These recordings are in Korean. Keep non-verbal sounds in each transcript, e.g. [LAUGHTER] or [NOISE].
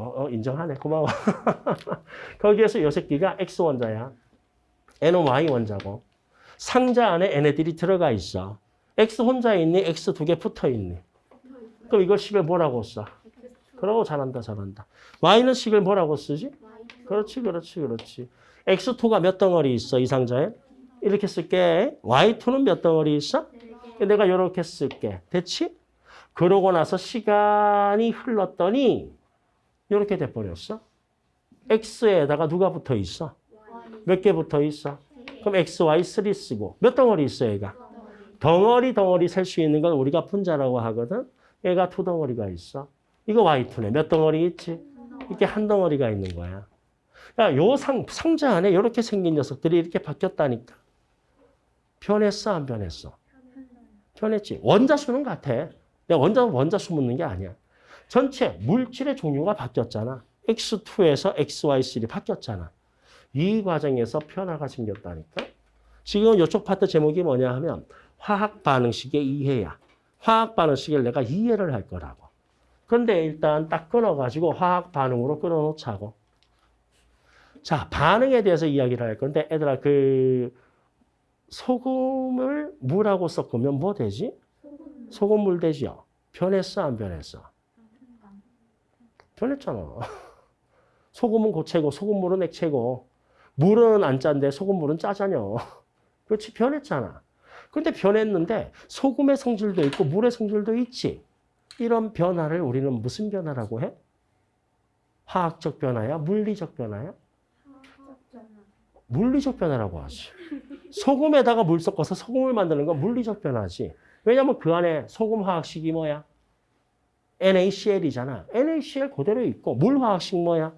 어, 어, 인정하네. 고마워. [LAUGHS] 거기에서 요 새끼가 X 원자야. N은 Y 원자고. 상자 안에 얘네들이 들어가 있어. X 혼자 있니? X 두 개 붙어 있니? 그럼 이걸 식을 뭐라고 써? 그러고 잘한다, 잘한다. Y는 식을 뭐라고 쓰지? 그렇지, 그렇지, 그렇지. X2가 몇 덩어리 있어, 이 상자에? 이렇게 쓸게. Y2는 몇 덩어리 있어? 내가 이렇게 쓸게. 됐지? 그러고 나서 시간이 흘렀더니 이렇게 돼버렸어. X에다가 누가 붙어 있어? 몇 개 붙어 있어? 그럼 X, Y, 3 쓰고 몇 덩어리 있어 얘가? 덩어리 덩어리 셀 수 있는 건 우리가 분자라고 하거든. 얘가 두 덩어리가 있어. 이거 Y2네. 몇 덩어리 있지? 이게 한 덩어리가 있는 거야. 야, 요 상, 상자 안에 이렇게 생긴 녀석들이 이렇게 바뀌었다니까. 변했어, 안 변했어? 변했지. 원자수는 같아. 내가 원자, 원자수 묻는 게 아니야. 전체 물질의 종류가 바뀌었잖아. X2에서 XY3 바뀌었잖아. 이 과정에서 변화가 생겼다니까. 지금 이쪽 파트 제목이 뭐냐 하면 화학 반응식의 이해야. 화학 반응식을 내가 이해를 할 거라고. 그런데 일단 딱 끊어가지고 화학 반응으로 끊어놓자고. 자, 반응에 대해서 이야기를 할 건데, 애들아, 그, 소금을 물하고 섞으면 뭐 되지? 소금물 되지요? 변했어, 안 변했어? 변했잖아. [LAUGHS] 소금은 고체고, 소금물은 액체고, 물은 안 짠데, 소금물은 짜잖여. [LAUGHS] 그렇지, 변했잖아. 근데 변했는데, 소금의 성질도 있고, 물의 성질도 있지. 이런 변화를 우리는 무슨 변화라고 해? 화학적 변화야? 물리적 변화야? 물리적 변화라고 하지. 소금에다가 물 섞어서 소금을 만드는 건 물리적 변화지. 왜냐면 그 안에 소금 화학식이 뭐야? NaCl이잖아. NaCl 그대로 있고 물 화학식 뭐야?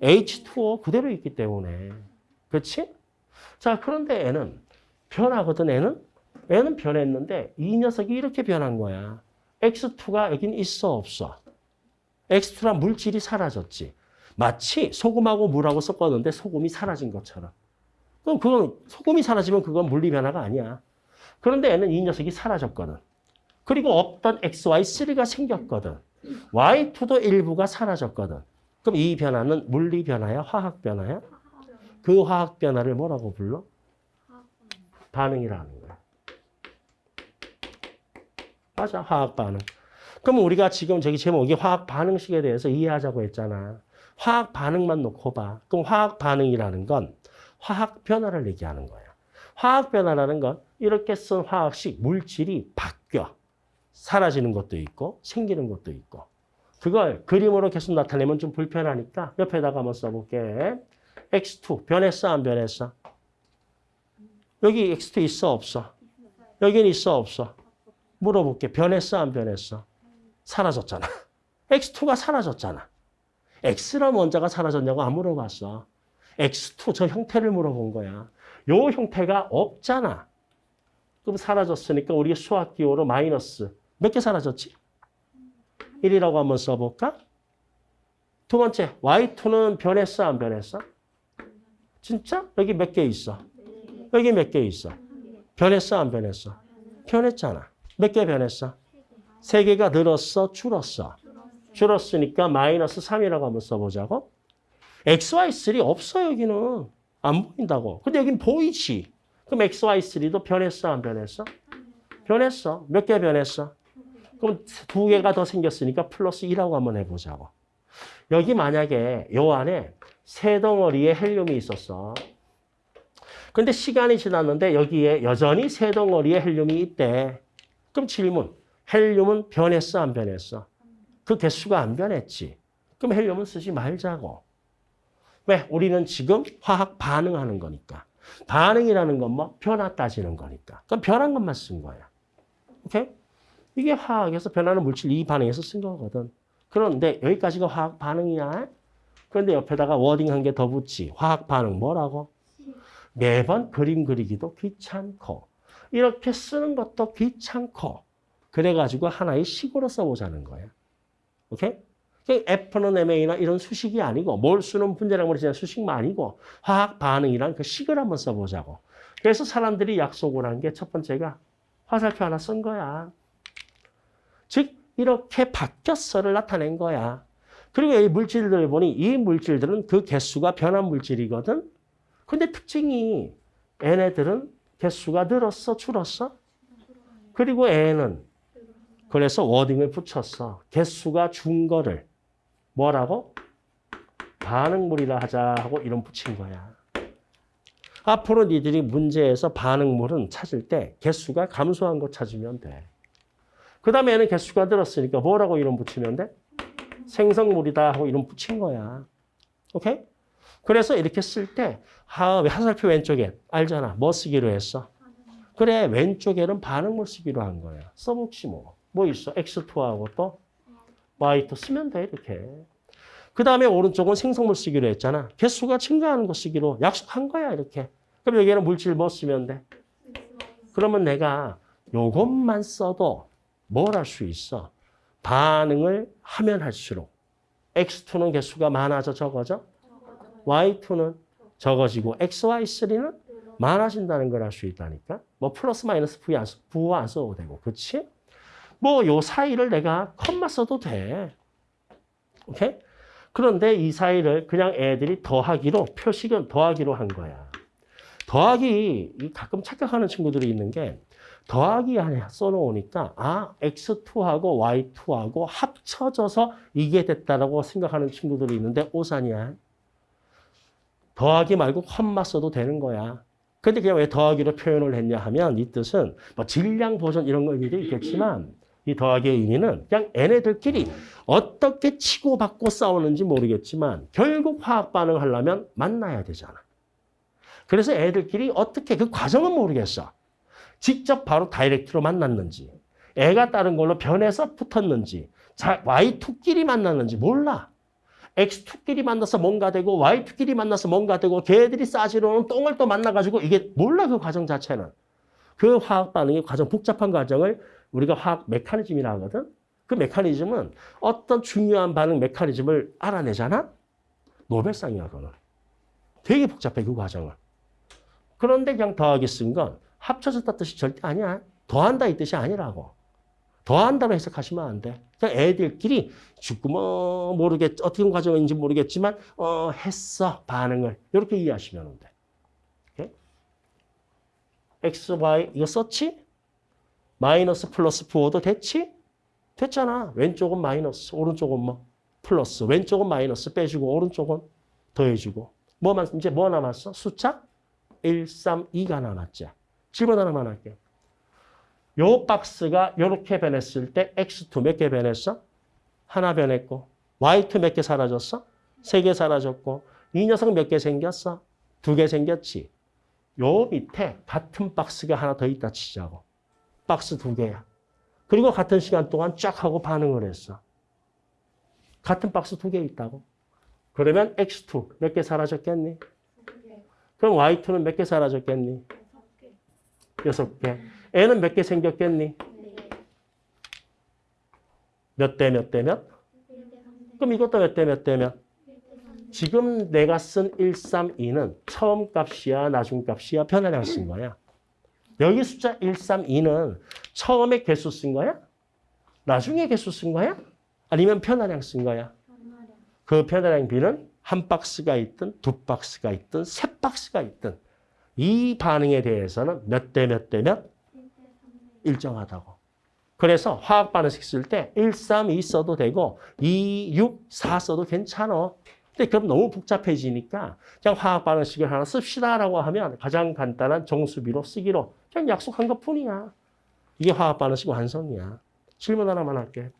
H2O 그대로 있기 때문에. 그렇지? 자, 그런데 N은 변하거든, N은? N은 변했는데 이 녀석이 이렇게 변한 거야. X2가 여긴 있어, 없어? X2란 물질이 사라졌지. 마치 소금하고 물하고 섞었는데 소금이 사라진 것처럼. 그럼 그건 소금이 사라지면 그건 물리 변화가 아니야. 그런데 얘는 이 녀석이 사라졌거든. 그리고 없던 XY3가 생겼거든. Y2도 일부가 사라졌거든. 그럼 이 변화는 물리 변화야? 화학 변화야? 그 화학 변화를 뭐라고 불러? 반응이라는 거야. 맞아, 화학 반응. 그럼 우리가 지금 저기 제목이 화학 반응식에 대해서 이해하자고 했잖아. 화학 반응만 놓고 봐. 그럼 화학 반응이라는 건 화학 변화를 얘기하는 거야. 화학 변화라는 건 이렇게 쓴 화학식 물질이 바뀌어. 사라지는 것도 있고 생기는 것도 있고. 그걸 그림으로 계속 나타내면 좀 불편하니까 옆에다가 한번 써볼게. X2 변했어 안 변했어? 여기 X2 있어 없어? 여기는 있어 없어? 물어볼게. 변했어 안 변했어? 사라졌잖아. X2가 사라졌잖아. X란 원자가 사라졌냐고 안 물어봤어. X2 저 형태를 물어본 거야. 요 형태가 없잖아. 그럼 사라졌으니까 우리 수학 기호로 마이너스 몇 개 사라졌지? 1이라고 한번 써볼까? 두 번째, Y2는 변했어, 안 변했어? 진짜? 여기 몇 개 있어? 여기 몇 개 있어? 변했어, 안 변했어? 변했잖아. 몇 개 변했어? 세 개가 늘었어, 줄었어? 줄었으니까 마이너스 3이라고 한번 써보자고. XY3 없어, 여기는. 안 보인다고. 근데 여긴 보이지. 그럼 XY3도 변했어, 안 변했어? 변했어. 몇 개 변했어? 그럼 두 개가 더 생겼으니까 플러스 2라고 한번 해보자고. 여기 만약에 요 안에 세 덩어리의 헬륨이 있었어. 근데 시간이 지났는데 여기에 여전히 세 덩어리의 헬륨이 있대. 그럼 질문. 헬륨은 변했어, 안 변했어? 그 개수가 안 변했지. 그럼 헬륨은 쓰지 말자고. 왜? 우리는 지금 화학 반응하는 거니까. 반응이라는 건 뭐? 변화 따지는 거니까. 그럼 변한 것만 쓴 거야. 오케이? 이게 화학에서 변하는 물질 이 반응에서 쓴 거거든. 그런데 여기까지가 화학 반응이야. 그런데 옆에다가 워딩 한 개 더 붙지. 화학 반응 뭐라고? 매번 그림 그리기도 귀찮고 이렇게 쓰는 것도 귀찮고 그래가지고 하나의 식으로 써보자는 거야. 오케이? F는 MA나 이런 수식이 아니고 몰수는 분자량으로 지난 수식만 아니고 화학 반응이란 그 식을 한번 써보자고. 그래서 사람들이 약속을 한 게 첫 번째가 화살표 하나 쓴 거야. 즉 이렇게 바뀌었어를 나타낸 거야. 그리고 이 물질들을 보니 이 물질들은 그 개수가 변한 물질이거든. 근데 특징이 얘네들은 개수가 늘었어, 줄었어? 그리고 얘는 그래서 워딩을 붙였어. 개수가 준 거를 뭐라고? 반응물이라 하자 하고 이름 붙인 거야. 앞으로 니들이 문제에서 반응물은 찾을 때 개수가 감소한 거 찾으면 돼. 그 다음에 얘는 개수가 늘었으니까 뭐라고 이름 붙이면 돼? 생성물이다 하고 이름 붙인 거야. 오케이? 그래서 이렇게 쓸 때, 아, 화살표 왼쪽에 알잖아. 뭐 쓰기로 했어? 그래, 왼쪽에는 반응물 쓰기로 한 거야. 써먹지 뭐. 뭐 있어? X2하고 또 Y2 쓰면 돼, 이렇게. 그 다음에 오른쪽은 생성물 쓰기로 했잖아. 개수가 증가하는 거 쓰기로 약속한 거야, 이렇게. 그럼 여기에는 물질 뭐 쓰면 돼? 그러면 내가 요것만 써도 뭘 할 수 있어? 반응을 하면 할수록 X2는 개수가 많아져 적어져? Y2는 적어지고 XY3는 많아진다는 걸 알 수 있다니까? 뭐 플러스 마이너스 부호 안 써도 되고, 그치? 뭐요 사이를 내가 컴마 써도 돼. 오케이? 그런데 이 사이를 그냥 애들이 더하기로, 표식은 더하기로 한 거야. 더하기, 이 가끔 착각하는 친구들이 있는 게 더하기 안에 써놓으니까 아, X2하고 Y2하고 합쳐져서 이게 됐다라고 생각하는 친구들이 있는데 오산이야. 더하기 말고 컴마 써도 되는 거야. 근데 그냥 왜 더하기로 표현을 했냐 하면 이 뜻은 뭐 질량 보존 이런 거 의미도 있겠지만 이 더하기의 의미는 그냥 얘네들끼리 어떻게 치고받고 싸우는지 모르겠지만 결국 화학 반응을 하려면 만나야 되잖아. 그래서 애들끼리 어떻게 그 과정은 모르겠어. 직접 바로 다이렉트로 만났는지 애가 다른 걸로 변해서 붙었는지 자, Y2끼리 만났는지 몰라. X2끼리 만나서 뭔가 되고 Y2끼리 만나서 뭔가 되고 걔들이 싸지로는 똥을 또 만나가지고 이게 몰라 그 과정 자체는. 그 화학 반응의 과정 복잡한 과정을 우리가 화학 메커니즘이라 하거든. 그 메커니즘은 어떤 중요한 반응 메커니즘을 알아내잖아. 노벨상이야 그거는. 되게 복잡해 그 과정을. 그런데 그냥 더하기 쓴 건 합쳐졌다 뜻이 절대 아니야. 더한다 이 뜻이 아니라고. 더한다로 해석하시면 안 돼. 그냥 애들끼리 뭐 모르겠 어떻게 과정인지 모르겠지만 어 했어 반응을 이렇게 이해하시면 돼. 오케이? x, y 이거 썼지? 마이너스 플러스 부호도 됐지? 됐잖아. 왼쪽은 마이너스, 오른쪽은 뭐 플러스. 왼쪽은 마이너스 빼주고 오른쪽은 더해주고. 뭐만 이제 뭐 남았어? 숫자 1, 3, 2가 남았지. 질문 하나만 할게. 요 박스가 이렇게 변했을 때 x2 몇 개 변했어? 하나 변했고 y2 몇 개 사라졌어? 세 개 사라졌고 이 녀석 몇 개 생겼어? 두 개 생겼지. 요 밑에 같은 박스가 하나 더 있다 치자고. 박스 두 개야. 그리고 같은 시간 동안 쫙 하고 반응을 했어. 같은 박스 두 개 있다고. 그러면 x2 몇 개 사라졌겠니? 그럼 y2는 몇 개 사라졌겠니? 여섯 개. 애는 몇 개 생겼겠니? 몇 대 몇 대 몇? 그럼 이것도 몇 대 몇 대 몇? 지금 내가 쓴 1, 3, 2는 처음 값이야, 나중 값이야, 변화량 쓴 거야. 여기 숫자 1, 3, 2는 처음에 개수 쓴 거야? 나중에 개수 쓴 거야? 아니면 변화량 쓴 거야? 그 변화량 비는 한 박스가 있든 두 박스가 있든 세 박스가 있든 이 반응에 대해서는 몇 대 몇 대 몇 일정하다고. 그래서 화학 반응식 쓸 때 1, 3, 2 써도 되고 2, 6, 4 써도 괜찮아. 근데 그럼 너무 복잡해지니까 그냥 화학 반응식을 하나 씁시다라고 하면 가장 간단한 정수비로 쓰기로 그냥 약속한 것 뿐이야. 이게 화학 반응식 완성이야. 질문 하나만 할게.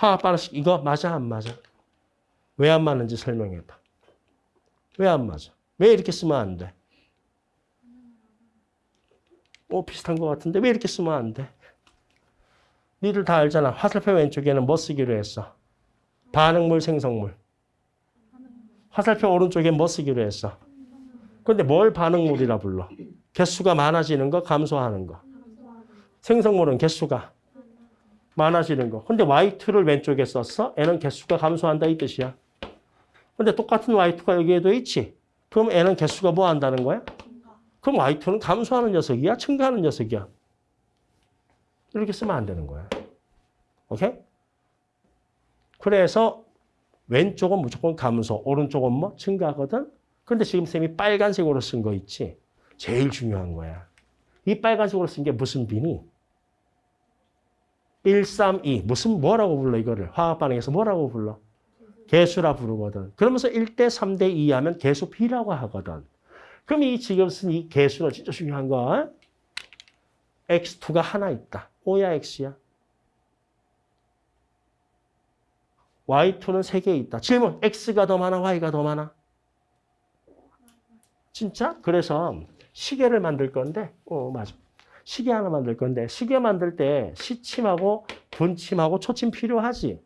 반응식 이거 맞아 안 맞아? 왜 안 맞는지 설명해 봐. 왜 안 맞아? 왜 이렇게 쓰면 안 돼? 오 비슷한 것 같은데 왜 이렇게 쓰면 안 돼? 니들 다 알잖아. 화살표 왼쪽에는 뭐 쓰기로 했어? 반응물, 생성물. 화살표 오른쪽에 뭐 쓰기로 했어? 근데 뭘 반응물이라 불러? 개수가 많아지는 거, 감소하는 거. 생성물은 개수가 많아지는 거. 근데 Y2를 왼쪽에 썼어? N은 개수가 감소한다 이 뜻이야. 근데 똑같은 Y2가 여기에도 있지. 그럼 N은 개수가 뭐 한다는 거야? 그럼 Y2는 감소하는 녀석이야? 증가하는 녀석이야? 이렇게 쓰면 안 되는 거야. 오케이? 그래서 왼쪽은 무조건 감소, 오른쪽은 뭐 증가하거든? 그런데 지금 쌤이 빨간색으로 쓴 거 있지? 제일 중요한 거야. 이 빨간색으로 쓴 게 무슨 비니? 1, 3, 2. 무슨 뭐라고 불러 이거를? 화학 반응에서 뭐라고 불러? 개수라 부르거든. 그러면서 1대 3대 2 하면 개수 B라고 하거든. 그럼 이 지금 쓴 이 개수는 진짜 중요한 거. X2가 하나 있다. O야 X야? Y2는 세개 있다. 질문. X가 더 많아? Y가 더 많아? 진짜? 그래서 시계를 만들 건데, 어, 맞아. 시계 하나 만들 건데, 시계 만들 때 시침하고 분침하고 초침 필요하지?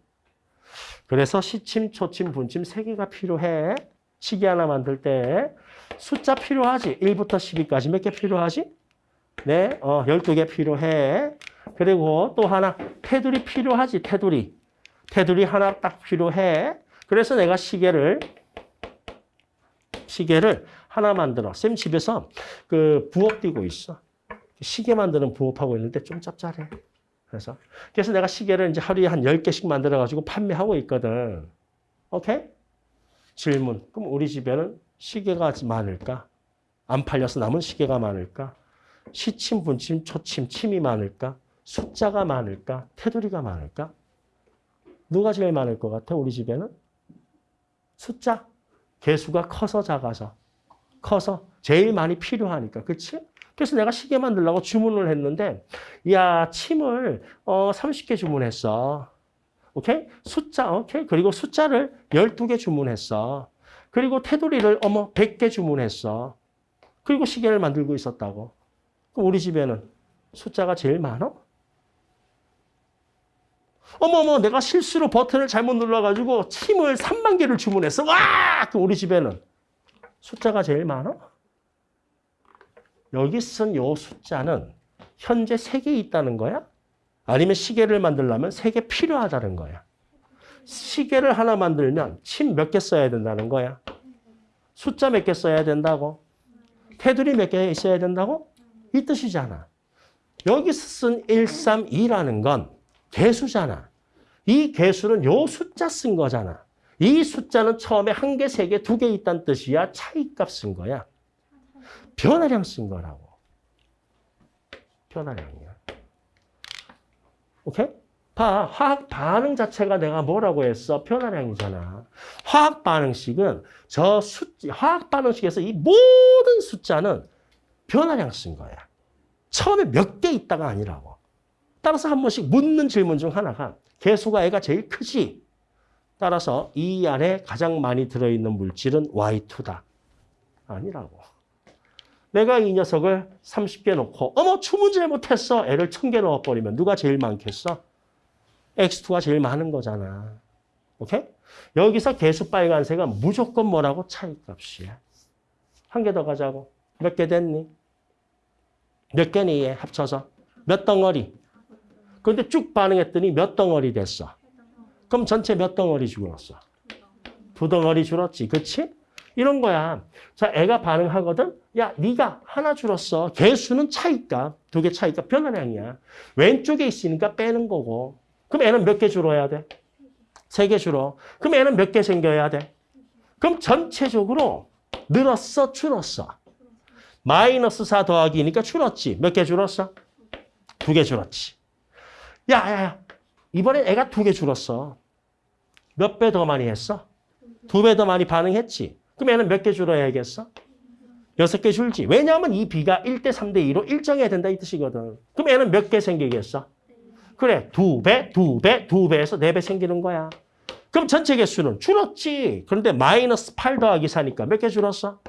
그래서 시침, 초침, 분침 세 개가 필요해. 시계 하나 만들 때. 숫자 필요하지? 1부터 12까지 몇 개 필요하지? 네, 어, 12개 필요해. 그리고 또 하나, 테두리 필요하지? 테두리. 테두리 하나 딱 필요해. 그래서 내가 시계를, 시계를 하나 만들어. 쌤 집에서 그 부업 뛰고 있어. 시계 만드는 부업하고 있는데 좀 짭짤해. 그래서. 그래서 내가 시계를 이제 하루에 한 10개씩 만들어 가지고 판매하고 있거든. 오케이? 질문. 그럼 우리 집에는 시계가 많을까? 안 팔려서 남은 시계가 많을까? 시침, 분침, 초침, 침이 많을까? 숫자가 많을까? 테두리가 많을까? 누가 제일 많을 것 같아? 우리 집에는? 숫자. 개수가 커서 작아서. 커서 제일 많이 필요하니까. 그치? 그래서 내가 시계 만들려고 주문을 했는데, 야, 침을 어, 30개 주문했어. 오케이? 숫자, 오케이? 그리고 숫자를 12개 주문했어. 그리고 테두리를 어머 100개 주문했어. 그리고 시계를 만들고 있었다고. 그럼 우리 집에는 숫자가 제일 많어? 어머머 내가 실수로 버튼을 잘못 눌러가지고 침을 3만 개를 주문했어. 와! 그럼 우리 집에는 숫자가 제일 많아? 여기 쓴 요 숫자는 현재 3개 있다는 거야? 아니면 시계를 만들려면 3개 필요하다는 거야? 시계를 하나 만들면 침 몇 개 써야 된다는 거야? 숫자 몇 개 써야 된다고? 테두리 몇 개 있어야 된다고? 이 뜻이잖아. 여기서 쓴 132라는 건 개수잖아. 이 개수는 요 숫자 쓴 거잖아. 이 숫자는 처음에 한 개, 세 개, 두 개 있다는 뜻이야. 차이값 쓴 거야. 변화량 쓴 거라고. 변화량이야. 오케이? 봐, 화학 반응 자체가 내가 뭐라고 했어? 변화량이잖아. 화학 반응식은 저 숫자, 화학 반응식에서 이 모든 숫자는 변화량 쓴 거야. 처음에 몇 개 있다가 아니라고. 따라서 한 번씩 묻는 질문 중 하나가 개수가 애가 제일 크지? 따라서 이 안에 가장 많이 들어있는 물질은 Y2다. 아니라고. 내가 이 녀석을 30개 놓고 어머 주문 잘못했어. 애를 1000개 넣어버리면 누가 제일 많겠어? X2가 제일 많은 거잖아. 오케이? 여기서 개수 빨간색은 무조건 뭐라고? 차이값이야. 한 개 더 가자고. 몇 개 됐니? 몇 개니 얘 합쳐서? 몇 덩어리? 근데 쭉 반응했더니 몇 덩어리 됐어? 그럼 전체 몇 덩어리 줄었어? 두 덩어리 줄었지. 그치? 이런 거야. 자, 애가 반응하거든? 야, 네가 하나 줄었어. 개수는 차이값. 두개 차이값 변화량이야. 왼쪽에 있으니까 빼는 거고. 그럼 애는 몇 개 줄어야 돼? 세 개 줄어. 그럼 애는 몇 개 생겨야 돼? 그럼 전체적으로 늘었어, 줄었어? 마이너스 4 더하기니까 줄었지. 몇 개 줄었어? 두 개 줄었지. 야, 야, 야. 이번엔 애가 두 개 줄었어. 몇 배 더 많이 했어? 두 배 더 많이 반응했지. 그럼 애는 몇 개 줄어야겠어? 여섯 개 줄지. 왜냐하면 이 B가 1대 3대 2로 일정해야 된다 이 뜻이거든. 그럼 애는 몇 개 생기겠어? 그래, 두 배, 두 배, 두 배에서 네 배 생기는 거야. 그럼 전체 개수는 줄었지. 그런데 마이너스 8 더하기 4니까 몇 개 줄었어?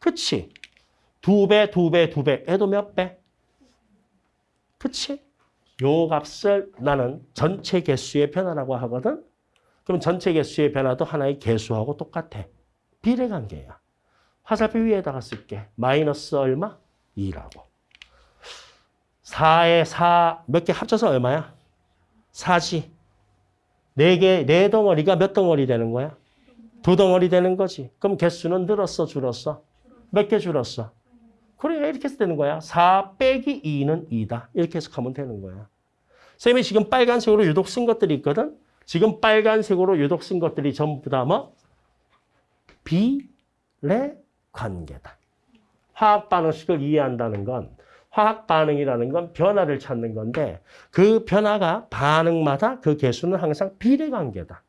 그치? 두 배, 두 배, 두 배. 애도 몇 배? 그치? 요 값을 나는 전체 개수의 변화라고 하거든? 그럼 전체 개수의 변화도 하나의 개수하고 똑같아. 비례관계야. 화살표 위에다가 쓸게. 마이너스 얼마? 2라고. 4에 4, 몇 개 합쳐서 얼마야? 4지. 4개, 4덩어리가 몇 덩어리 되는 거야? 두 덩어리 되는 거지. 그럼 개수는 늘었어, 줄었어? 몇 개 줄었어? 그러니까 이렇게 해서 되는 거야. 4 빼기 2는 2다. 이렇게 해석하면 되는 거야. 쌤이 지금 빨간색으로 유독 쓴 것들이 있거든. 지금 빨간색으로 유독 쓴 것들이 전부 다 뭐? 비례 관계다. 화학 반응식을 이해한다는 건 화학 반응이라는 건 변화를 찾는 건데 그 변화가 반응마다 그 개수는 항상 비례 관계다.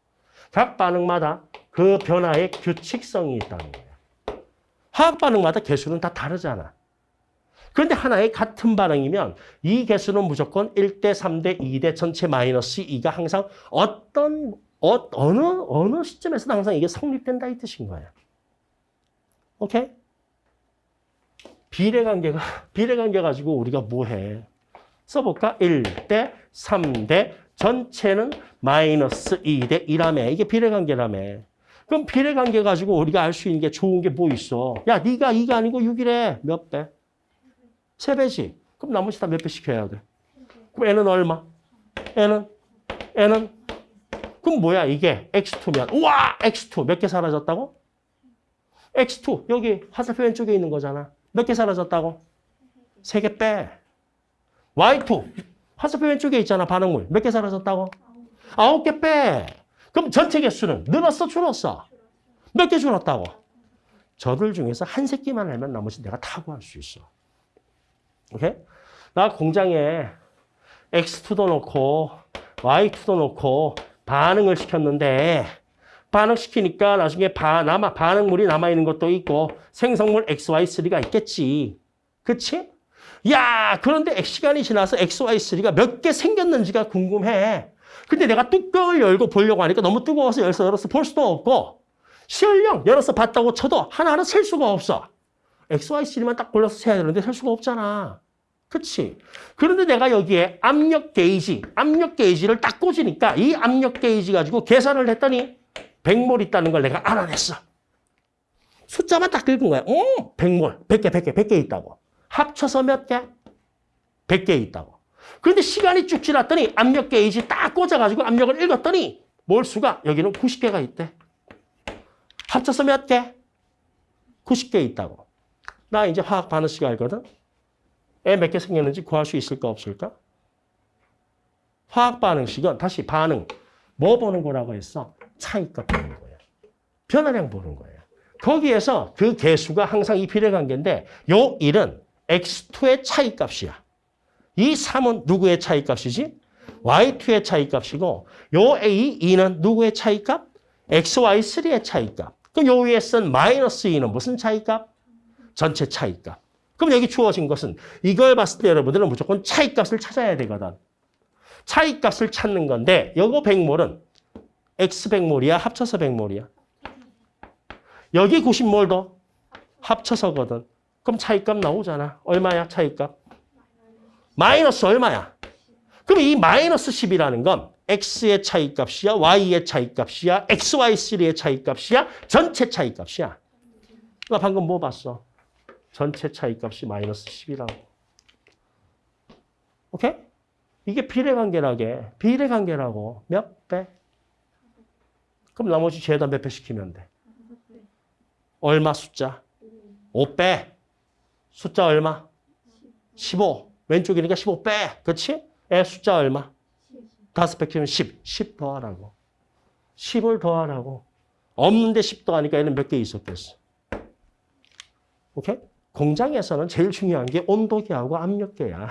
각 반응마다 그 변화의 규칙성이 있다는 거예요. 화학 반응마다 개수는 다 다르잖아. 그런데 하나의 같은 반응이면 이 개수는 무조건 1대 3대 2대 전체 마이너스 2가 항상 어떤 어, 어느 어느 시점에서는 항상 이게 성립된다 이 뜻인 거예요. 오케이? 비례관계가 [LAUGHS] 비례관계 가지고 우리가 뭐 해? 써볼까? 1대 3대 전체는 마이너스 2대 1라며 이게 비례관계라며. 그럼 비례관계 가지고 우리가 알 수 있는 게 좋은 게 뭐 있어? 야, 네가 2가 아니고 6이래. 몇 배? 3배지. 그럼 나머지 다 몇배 시켜야 돼? 그럼 n은 얼마? n은? n은? 그럼 뭐야 이게? x2면. 우와! x2 몇 개 사라졌다고? x2 여기 화살표 왼쪽에 있는 거잖아. 몇 개 사라졌다고? 세개 빼. y2 화살표 왼쪽에 있잖아 반응물. 몇 개 사라졌다고? 아홉 개 빼. 그럼 전체 개수는 늘었어 줄었어? 몇 개 줄었다고? 저들 중에서 한 새끼만 알면 나머지 내가 다 구할 수 있어. 오케이? 나 공장에 x2도 넣고 y2도 넣고 반응을 시켰는데 반응시키니까 나중에 바, 남아, 반응물이 남아있는 것도 있고 생성물 XY3가 있겠지. 그치? 야, 그런데 시간이 지나서 XY3가 몇 개 생겼는지가 궁금해. 근데 내가 뚜껑을 열고 보려고 하니까 너무 뜨거워서 열어서 볼 수도 없고 실령 열어서 봤다고 쳐도 하나하나 셀 수가 없어. XY3만 딱 골라서 세야 되는데 셀 수가 없잖아. 그치? 그런데 내가 여기에 압력 게이지, 압력 게이지를 딱 꽂으니까 이 압력 게이지 가지고 계산을 했더니 100몰 있다는 걸 내가 알아냈어. 숫자만 딱 긁은 거야. 어, 100몰, 100개, 100개, 100개 있다고. 합쳐서 몇 개? 100개 있다고. 그런데 시간이 쭉 지났더니 압력 게이지 딱 꽂아가지고 압력을 읽었더니 몰수가 여기는 90개가 있대. 합쳐서 몇 개? 90개 있다고. 나 이제 화학 반응식 알거든? 애 몇 개 생겼는지 구할 수 있을까 없을까? 화학 반응식은 다시 반응. 뭐 보는 거라고 했어? 차이값 보는 거예요. 변화량 보는 거예요. 거기에서 그 개수가 항상 이 비례 관계인데 요 1은 x2의 차이값이야. 이 3은 누구의 차이값이지? y2의 차이값이고 요 a, 2는 누구의 차이값? xy3의 차이값. 그럼 요 위에 쓴 마이너스 2는 무슨 차이값? 전체 차이값. 그럼 여기 주어진 것은 이걸 봤을 때 여러분들은 무조건 차이값을 찾아야 되거든. 차이값을 찾는 건데 요거 100몰은 X 100몰이야? 합쳐서 100몰이야? 여기 90몰도 합쳐서거든. 그럼 차이값 나오잖아. 얼마야 차이값? 마이너스 얼마야? 그럼 이 마이너스 10이라는 건 X의 차이값이야? Y의 차이값이야? XY3의 차이값이야? 전체 차이값이야? 나 방금 뭐 봤어? 전체 차이값이 마이너스 10이라고. 오케이? 이게 비례관계라게. 비례관계라고. 몇 배? 그럼 나머지 죄다 몇 배 시키면 돼? 얼마 숫자? 5배. 숫자 얼마? 15. 왼쪽이니까 15배. 그렇지? 애 숫자 얼마? 다섯 배 키우면 10. 10 더하라고. 10을 더하라고. 없는데 10 더하니까 얘는 몇 개 있었겠어? 오케이? 공장에서는 제일 중요한 게 온도계하고 압력계야.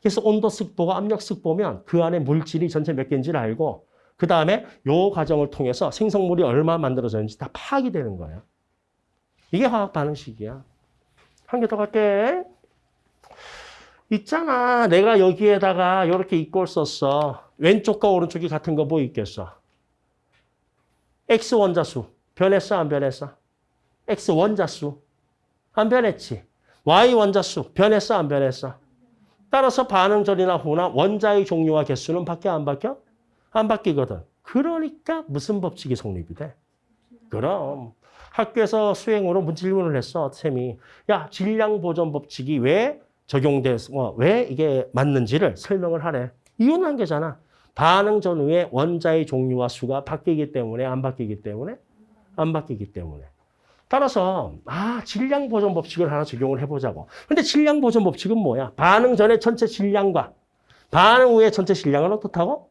그래서 온도 습보가 압력 습보면 그 안에 물질이 전체 몇 개인지를 알고 그 다음에 요 과정을 통해서 생성물이 얼마 만들어졌는지 다 파악이 되는 거예요. 이게 화학 반응식이야. 한 개 더 갈게. 있잖아. 내가 여기에다가 이렇게 이꼴 썼어. 왼쪽과 오른쪽이 같은 거 뭐 있겠어? X 원자수. 변했어? 안 변했어? X 원자수. 안 변했지. Y 원자수. 변했어? 안 변했어? 따라서 반응 전이나 후나 원자의 종류와 개수는 바뀌어? 안 바뀌어? 안 바뀌거든. 그러니까 무슨 법칙이 성립이 돼? 그럼 학교에서 수행으로 질문을 했어, 쌤이. 야, 질량 보존 법칙이 왜 적용돼서 어, 왜 이게 맞는지를 설명을 하래. 이유는 한 개잖아. 반응 전후에 원자의 종류와 수가 바뀌기 때문에 안 바뀌기 때문에 안 바뀌기 때문에. 따라서 아 질량 보존 법칙을 하나 적용을 해보자고. 근데 질량 보존 법칙은 뭐야? 반응 전에 전체 질량과 반응 후에 전체 질량은 어떻다고?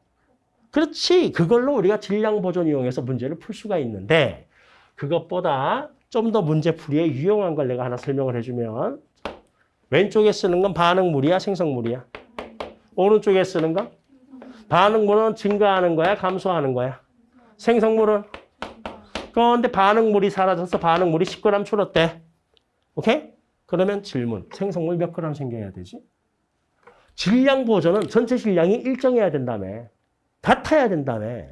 그렇지. 그걸로 우리가 질량 보존 이용해서 문제를 풀 수가 있는데 그것보다 좀 더 문제풀이에 유용한 걸 내가 하나 설명을 해주면 왼쪽에 쓰는 건 반응물이야, 생성물이야? 오른쪽에 쓰는 건 반응물은 증가하는 거야, 감소하는 거야? 생성물은 그런데 반응물이 사라져서 반응물이 10g 줄었대. 오케이? 그러면 질문. 생성물 몇 g 생겨야 되지? 질량 보존은 전체 질량이 일정해야 된다며. 같아야 된다며.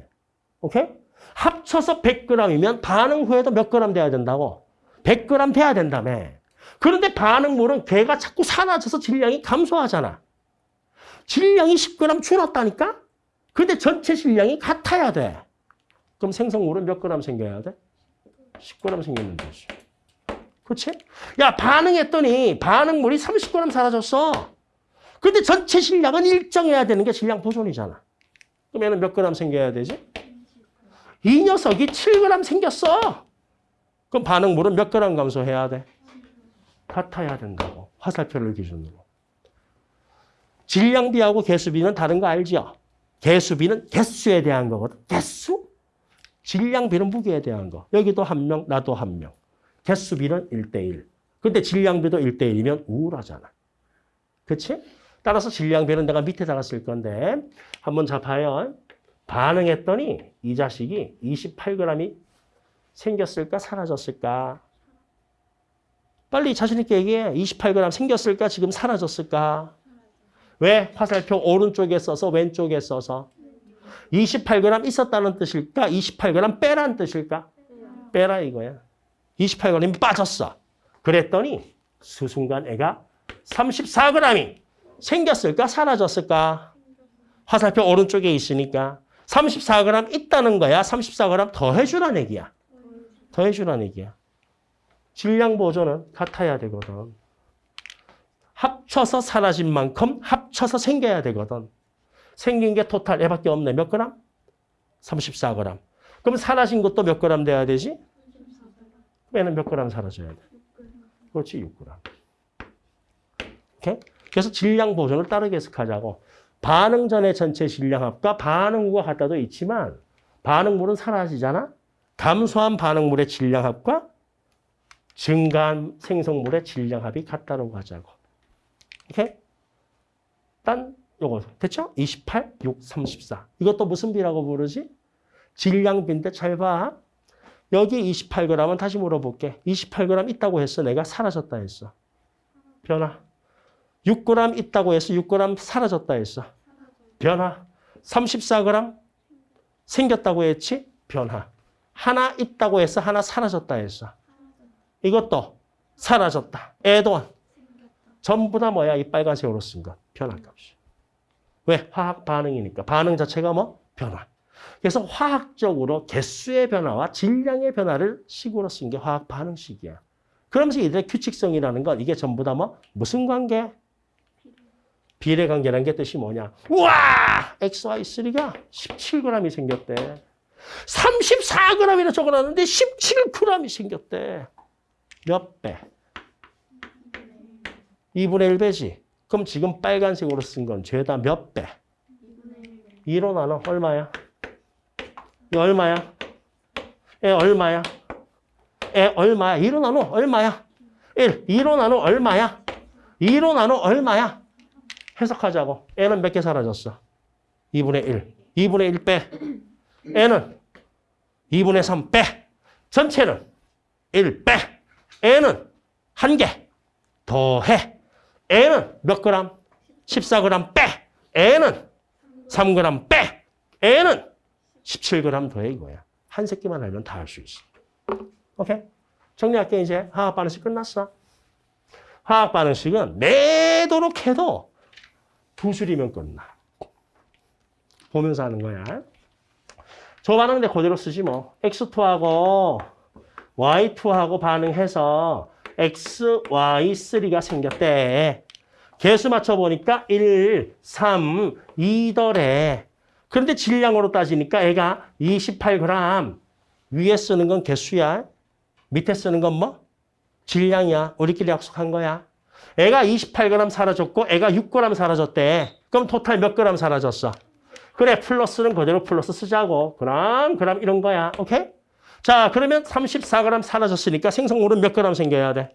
오케이? 합쳐서 100g이면 반응 후에도 몇 g 돼야 된다고? 100g 돼야 된다며. 그런데 반응물은 걔가 자꾸 사라져서 질량이 감소하잖아. 질량이 10g 줄었다니까? 근데 전체 질량이 같아야 돼. 그럼 생성물은 몇 g 생겨야 돼? 10g 생기면 되지. 그렇지? 야, 반응했더니 반응물이 30g 사라졌어. 근데 전체 질량은 일정해야 되는 게 질량 보존이잖아. 그럼 얘는 몇 g 생겨야 되지? 이 녀석이 7g 생겼어. 그럼 반응물은 몇 g 감소해야 돼? 같아야 된다고. 화살표를 기준으로. 질량비하고 개수비는 다른 거 알죠? 개수비는 개수에 대한 거거든. 개수? 질량비는 무게에 대한 거. 여기도 한 명, 나도 한 명. 개수비는 1대1. 근데 질량비도 1대1이면 우울하잖아. 그치? 따라서 질량비는 내가 밑에다가 쓸 건데 한번 자 봐요. 반응했더니 이 자식이 28g이 생겼을까 사라졌을까? 빨리 자신 있게 얘기해. 28g 생겼을까 지금 사라졌을까? 왜? 화살표 오른쪽에 써서 왼쪽에 써서 28g 있었다는 뜻일까? 28g 빼라는 뜻일까? 빼라 이거야. 28g이 빠졌어. 그랬더니 수순간 애가 34g이 생겼을까? 사라졌을까? 화살표 오른쪽에 있으니까 34g 있다는 거야. 34g 더해주라는 얘기야. 더해주라는 얘기야. 질량 보존은 같아야 되거든. 합쳐서 사라진 만큼 합쳐서 생겨야 되거든. 생긴 게 토탈 얘밖에 없네. 몇 그램? 34g. 그럼 사라진 것도 몇 그램 돼야 되지? 얘는 몇 그램 사라져야 돼? 그렇지, 6g. 오케이? 그래서 질량 보존을 따르게 해석하자고. 반응 전의 전체 질량합과 반응 후가 같다도 있지만 반응물은 사라지잖아? 감소한 반응물의 질량합과 증가한 생성물의 질량합이 같다고 하자고. 오케이? 딴 요거 됐죠? 28, 6, 34. 이것도 무슨 비라고 부르지? 질량비인데 잘 봐. 여기 28g은 다시 물어볼게. 28g 있다고 했어. 내가 사라졌다 했어. 변화. 6g 있다고 해서 6g 사라졌다 했어. 변화. 34g 생겼다고 했지? 변화. 하나 있다고 해서 하나 사라졌다 했어. 이것도 사라졌다. 애돈. 전부 다 뭐야? 이 빨간색으로 쓴 것. 변화값이. 왜? 화학 반응이니까. 반응 자체가 뭐? 변화. 그래서 화학적으로 개수의 변화와 질량의 변화를 식으로 쓴 게 화학 반응식이야. 그러면서 이들의 규칙성이라는 건 이게 전부 다 뭐? 무슨 관계? 비례 관계라는 게 뜻이 뭐냐? 우와! XY3가 17g이 생겼대. 34g이나 적어놨는데 17g이 생겼대. 몇 배? 2분의 1배지. 그럼 지금 빨간색으로 쓴 건 죄다 몇 배? 2로 나눠 얼마야? 이 얼마야? 에 얼마야? 에 얼마야? 2로 나눠 얼마야? 1. 2로 나눠 얼마야? 2로 나눠 얼마야? 해석하자고. 애는 몇 개 사라졌어? 2분의 1. 2분의 1 빼. 애는 2분의 3 빼. 전체는 1 빼. 애는 한 개. 더해. 애는 몇 그램? 14g 빼. 애는 3g 빼. 애는 17g 더해 이거야. 한 새끼만 알면 다 할 수 있어. 오케이? 정리할게 이제. 화학 반응식 끝났어. 화학 반응식은 내도록 해도 두 줄이면 끝나. 보면서 하는 거야. 저 반응 내 그대로 쓰지 뭐. X2하고 Y2하고 반응해서 X, Y, 3가 생겼대. 개수 맞춰보니까 1, 3, 2더래. 그런데 질량으로 따지니까 애가 28g. 위에 쓰는 건 개수야. 밑에 쓰는 건 뭐? 질량이야. 우리끼리 약속한 거야. 애가 28g 사라졌고 애가 6g 사라졌대. 그럼 total 몇 g 사라졌어? 그래, 플러스는 그대로 플러스 쓰자고. 그럼, 그럼 이런 거야. 오케이? 자, 그러면 34g 사라졌으니까 생성물은 몇 g 생겨야 돼?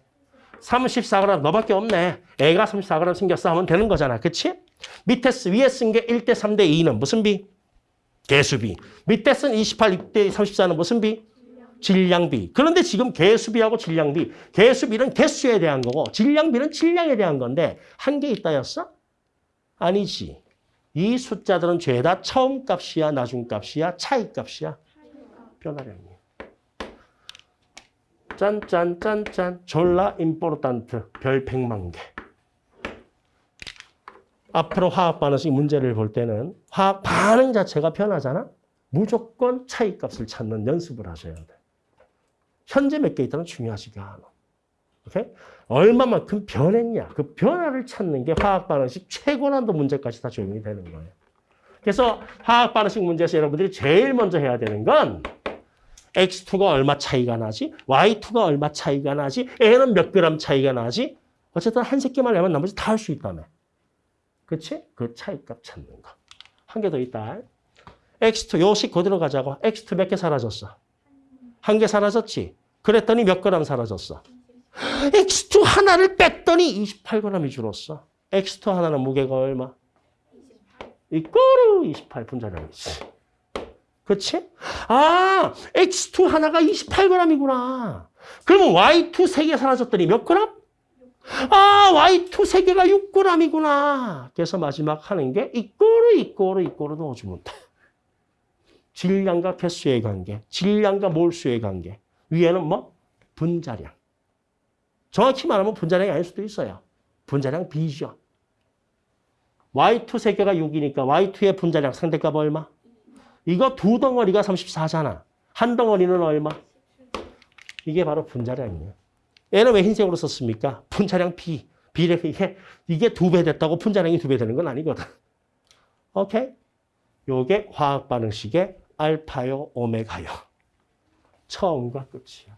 34g 너밖에 없네. 애가 34g 생겼어 하면 되는 거잖아. 그치? 밑에 쓰, 위에 쓴 게 1대 3대 2는 무슨 비? 개수비. 밑에 쓴 28, 6대 34는 무슨 비? 질량비. 그런데 지금 개수비하고 질량비. 개수비는 개수에 대한 거고 질량비는 질량에 대한 건데 한 개 있다였어? 아니지. 이 숫자들은 죄다 처음 값이야, 나중 값이야, 차이 값이야. 변화량이야. 짠짠짠짠 졸라 임포르탄트 별 100만 개. 앞으로 화학 반응식 문제를 볼 때는 화학 반응 자체가 변하잖아. 무조건 차이값을 찾는 연습을 하셔야 돼. 현재 몇 개 있다는 중요하지가 않아. 오케이? 얼마만큼 변했냐. 그 변화를 찾는 게 화학 반응식 최고난도 문제까지 다 적용이 되는 거예요. 그래서 화학 반응식 문제에서 여러분들이 제일 먼저 해야 되는 건 X2가 얼마 차이가 나지? Y2가 얼마 차이가 나지? N은 몇 그램 차이가 나지? 어쨌든 한 새끼만 내면 나머지 다 할 수 있다며. 그치? 그 차이값 찾는 거. 한 개 더 있다. X2, 요식 그대로 가자고. X2 몇 개 사라졌어? 한 개 사라졌지? 그랬더니 몇 그램 사라졌어? X2 하나를 뺐더니 28g이 줄었어. X2 하나는 무게가 얼마? 이꼬르 28 분자량이지. 그치? 아, X2 하나가 28g이구나. 그러면 Y2 3개 사라졌더니 몇 그램? 아, Y2 3개가 6g이구나. 그래서 마지막 하는 게 이꼬르, 이꼬르, 이꼬르 넣어주면 돼. 질량과 개수의 관계, 질량과 몰수의 관계. 위에는 뭐? 분자량. 정확히 말하면 분자량이 아닐 수도 있어요. 분자량 B죠. Y2 3개가 6이니까 Y2의 분자량 상대값 얼마? 이거 두 덩어리가 34잖아. 한 덩어리는 얼마? 이게 바로 분자량이에요. 얘는 왜 흰색으로 썼습니까? 분자량 B. B를 이게 이게 두 배 됐다고 분자량이 두 배 되는 건 아니거든. 오케이? 요게 화학 반응식의 알파요, 오메가요. 처음과 끝이야.